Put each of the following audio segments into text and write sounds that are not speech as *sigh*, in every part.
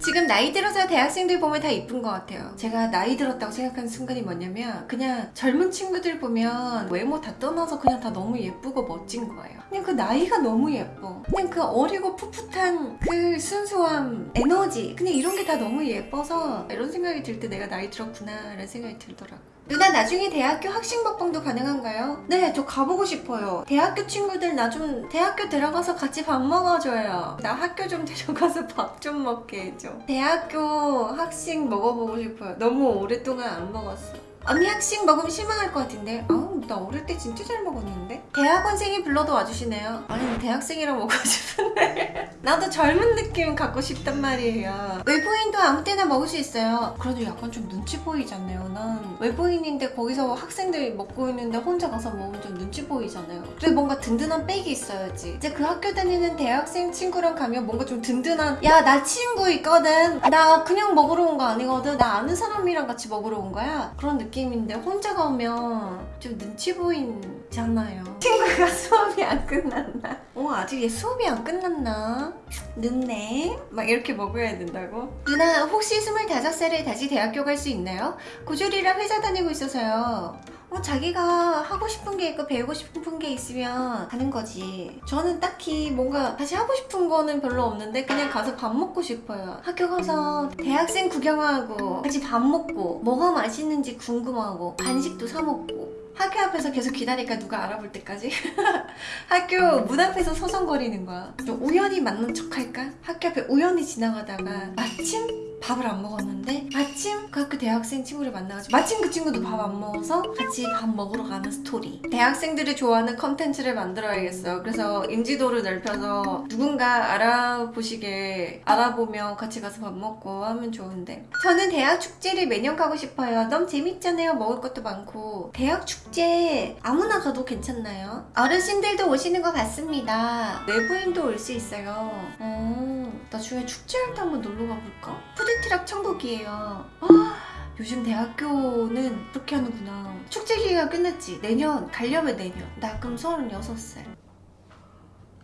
지금 나이 들어서 대학생들 보면 다 이쁜 것 같아요. 제가 나이 들었다고 생각하는 순간이 뭐냐면 그냥 젊은 친구들 보면 외모 다 떠나서 그냥 다 너무 예쁘고 멋진 거예요. 그냥 그 나이가 너무 예뻐. 그냥 그 어리고 풋풋한 그 순수함, 에너지 그냥 이런 게 다 너무 예뻐서 이런 생각이 들 때 내가 나이 들었구나 라는 생각이 들더라고. 누나 나중에 대학교 학식 먹방도 가능한가요? 네, 저 가보고 싶어요. 대학교 친구들 나 좀 대학교 들어가서 같이 밥 먹어줘요. 나 학교 좀 데려가서 *laughs* 밥 좀 먹게 해줘. 대학교 학식 먹어보고 싶어요. 너무 오랫동안 안 먹었어. 언니 학식 먹으면 실망할 것 같은데? 아우 나 어릴 때 진짜 잘 먹었는데? 대학원생이 불러도 와주시네요. 아니 대학생이랑 먹고 싶은데. *laughs* 나도 젊은 느낌 갖고 싶단 말이에요. 외부인도 아무 때나 먹을 수 있어요. 그래도 약간 좀 눈치 보이잖아요. 난 외부인인데 거기서 학생들이 먹고 있는데 혼자 가서 먹으면 좀 눈치 보이잖아요. 그래 뭔가 든든한 백이 있어야지. 이제 그 학교 다니는 대학생 친구랑 가면 뭔가 좀 든든한 야 나 친구 있거든. 나 그냥 먹으러 온 거 아니거든. 나 아는 사람이랑 같이 먹으러 온 거야. 그런 느낌 인데 혼자 가면 좀 눈치 보이잖아요. *laughs* 친구가 수업이 안 끝났나? 어 아직 얘 수업이 안 끝났나? 늦네. 막 이렇게 먹어야 된다고? 누나 혹시 25살에 다시 대학교 갈 수 있나요? 고졸이랑 회사 다니고 있어서요 어, 자기가 하고 싶은 게 있고 배우고 싶은 게 있으면 하는 거지. 저는 딱히 뭔가 다시 하고 싶은 거는 별로 없는데 그냥 가서 밥 먹고 싶어요. 학교 가서 대학생 구경하고 같이 밥 먹고 뭐가 맛있는지 궁금하고 간식도 사 먹고 학교 앞에서 계속 기다리니까 누가 알아볼 때까지 *laughs* 학교 문 앞에서 서성거리는 거야. 좀 우연히 만난 척 할까? 학교 앞에 우연히 지나가다가 마침 밥을 안 먹었는데 마침 그 학교 대학생 친구를 만나가지고 마침 그 친구도 밥 안 먹어서 같이 밥 먹으러 가는 스토리. 대학생들이 좋아하는 컨텐츠를 만들어야겠어요. 그래서 인지도를 넓혀서 누군가 알아보시게 알아보며 같이 가서 밥 먹고 하면 좋은데. 저는 대학 축제를 매년 가고 싶어요. 너무 재밌잖아요. 먹을 것도 많고. 대학 축제 아무나 가도 괜찮나요? 어르신들도 오시는 것 같습니다. 외부인도 올 수 있어요. 어, 나중에 축제할 때 한번 놀러 가볼까? 푸드트럭 천국이에요. 아, 요즘 대학교는 그렇게 하는구나. 축제 기회가 끝났지. 내년 가려면 내년. 나 그럼 36살.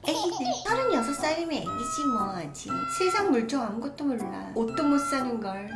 애기들 36살이면 애기지 뭐. 아직 세상 물정 아무것도 몰라. 옷도 못 사는 걸